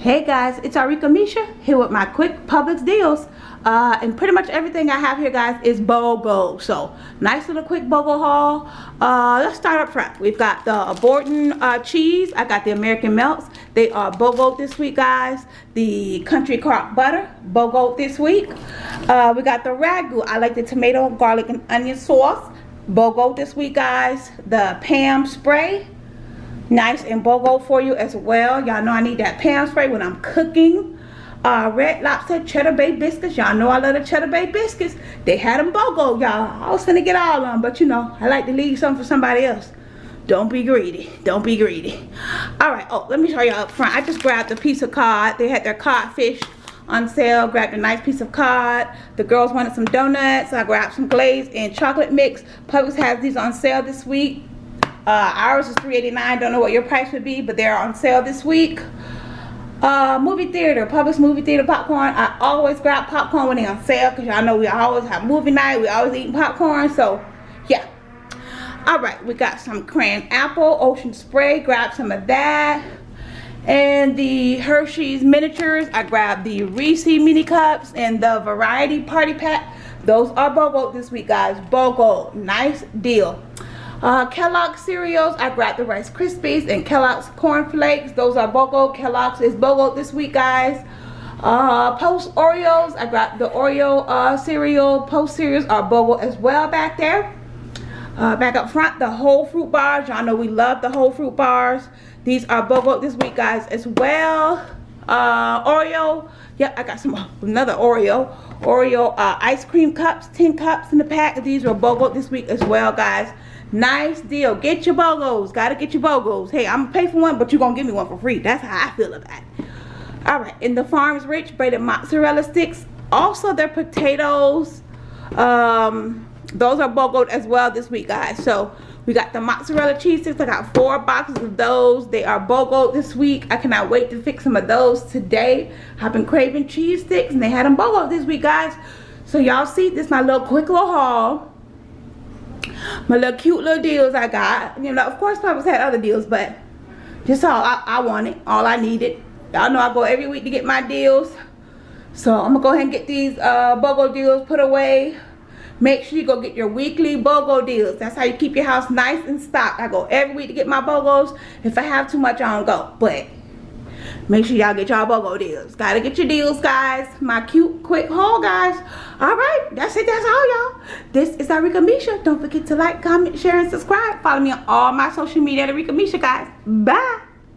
Hey guys, it's Arika Misha here with my quick Publix deals. Uh, and pretty much everything I have here guys is BOGO. So nice little quick BOGO haul. Uh, let's start up front. We've got the Borden uh, cheese. I got the American melts. They are BOGO this week guys. The country crock butter, BOGO this week. Uh, we got the Ragu. I like the tomato, garlic, and onion sauce. BOGO this week guys. The Pam spray nice and BOGO for you as well. Y'all know I need that pan spray when I'm cooking. Uh, Red Lobster Cheddar Bay Biscuits. Y'all know I love the Cheddar Bay Biscuits. They had them BOGO, y'all. I was gonna get all of them, but you know, I like to leave some for somebody else. Don't be greedy. Don't be greedy. All right. Oh, let me show y'all up front. I just grabbed a piece of cod. They had their codfish on sale. Grabbed a nice piece of cod. The girls wanted some donuts. So I grabbed some glazed and chocolate mix. Publix has these on sale this week. Uh, ours is $3.89. Don't know what your price would be, but they're on sale this week. Uh, movie theater, Publix movie theater popcorn. I always grab popcorn when they're on sale because y'all know we always have movie night. We always eating popcorn. So, yeah. Alright, we got some cran apple, ocean spray. Grab some of that. And the Hershey's miniatures. I grabbed the Reese mini cups and the variety party pack. Those are BOGO this week, guys. BOGO. Nice deal. Uh, Kellogg's cereals, I grabbed the Rice Krispies and Kellogg's Corn Flakes. Those are BOGO. Kellogg's is BOGO this week, guys. Uh, Post Oreos, I grabbed the Oreo uh, cereal. Post cereals are BOGO as well back there. Uh, back up front, the whole fruit bars. Y'all know we love the whole fruit bars. These are BOGO this week, guys, as well. Uh, Oreo. Yep, I got some another Oreo. Oreo uh, ice cream cups, 10 cups in the pack. These are BOGO this week as well, guys. Nice deal. Get your BOGOs. Gotta get your BOGOs. Hey, I'm gonna pay for one, but you're gonna give me one for free. That's how I feel about it. Alright, in the Farms Rich braided mozzarella sticks. Also, their potatoes. Um, those are BOGOed as well this week, guys. So, we got the mozzarella cheese sticks. I got four boxes of those. They are BOGO this week. I cannot wait to fix some of those today. I've been craving cheese sticks and they had them BOGO this week, guys. So y'all see, this my little quick little haul my little cute little deals I got. You know, of course Publix had other deals, but just all I, I wanted, all I needed. Y'all know I go every week to get my deals. So I'm gonna go ahead and get these uh, BOGO deals put away. Make sure you go get your weekly BOGO deals. That's how you keep your house nice and stocked. I go every week to get my BOGOs. If I have too much, I don't go. But make sure y'all get y'all BOGO deals. Gotta get your deals, guys. My cute, quick haul, guys. All right, that's it. That's all, y'all. This is Arika Misha. Don't forget to like, comment, share, and subscribe. Follow me on all my social media at Arika Misha, guys. Bye.